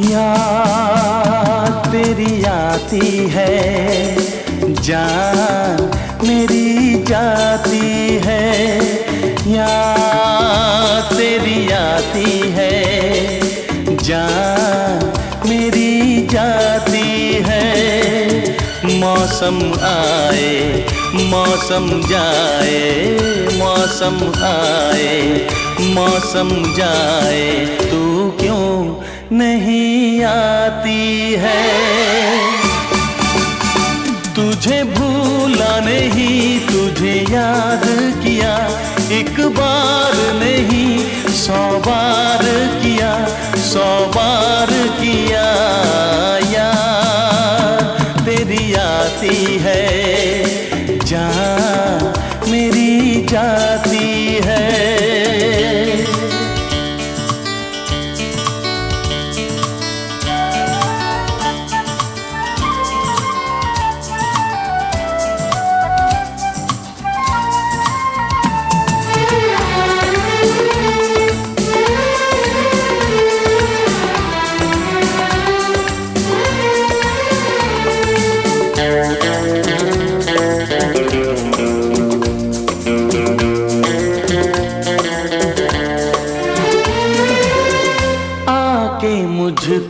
याद तेरी आती है जान मेरी जाती है। तेरी आती है, जान मेरी जाती है। मौसम आए, मौसम जाए, मौसम आए, मौसम जाए, तू क्यों नहीं आती है? तुझे भूला नहीं सौ बार किया सौ बार किया यार। तेरी आती है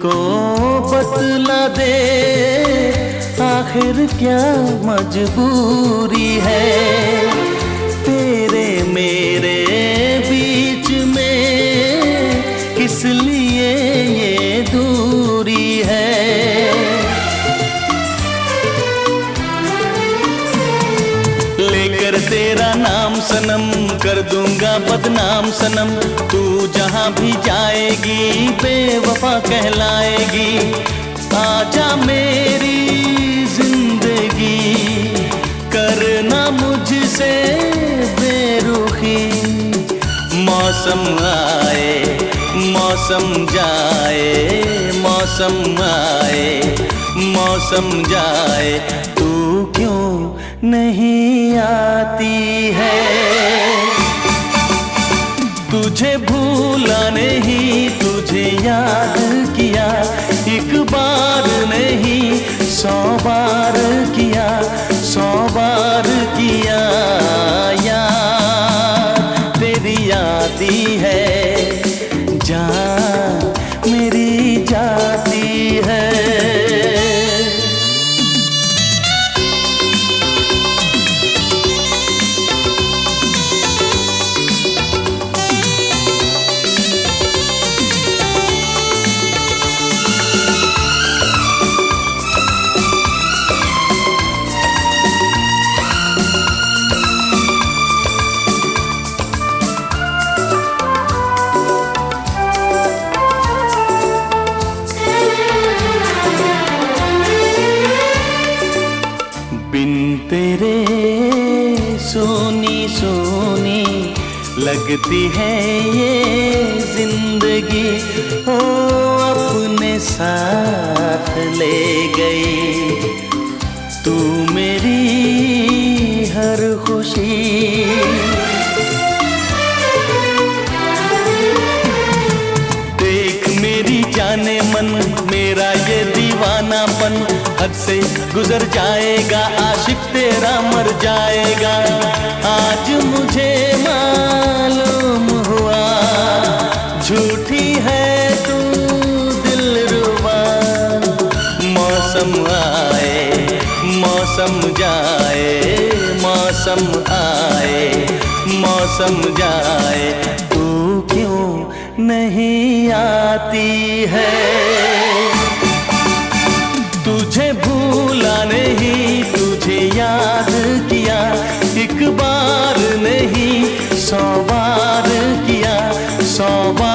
मुझको बतला दे, आखिर क्या मजबूरी है? तेरे मेरे बीच में किस लिए ये दूरी है? लेकर तेरा नाम सनम कर दूँगा बदनाम सनम। तू जहाँ भी जाएगी, बेवफा कहलाएगी। आजा मेरी ज़िंदगी, करना मुझसे बेरुखी। मौसम आए, मौसम जाए, मौसम आए, मौसम जाए। नहीं आती है। तुझे भूला नहीं, तुझे याद किया, एक बार नहीं, सौ बार किया, सौ बार बिन तेरे सोनी सोनी लगती है ये ज़िंदगी। ओ, अपने साथ ले गई। तू मेरी हर खुशी। देख मेरी जाने मन, मेरा ये दीवानापन हद से गुजर जाएगा, आशिक तेरा मर जाएगा। आज मुझे मालूम हुआ, झूठी है तू दिल रुबा मौसम आए, मौसम जाए, मौसम आए, मौसम जाए। तू क्यों नहीं आती है? सौ